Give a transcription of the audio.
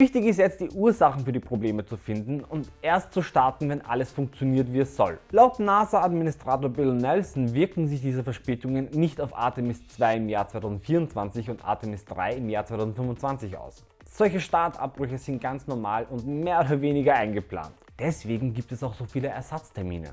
Wichtig ist jetzt die Ursachen für die Probleme zu finden und erst zu starten, wenn alles funktioniert wie es soll. Laut NASA-Administrator Bill Nelson wirken sich diese Verspätungen nicht auf Artemis 2 im Jahr 2024 und Artemis 3 im Jahr 2025 aus. Solche Startabbrüche sind ganz normal und mehr oder weniger eingeplant. Deswegen gibt es auch so viele Ersatztermine.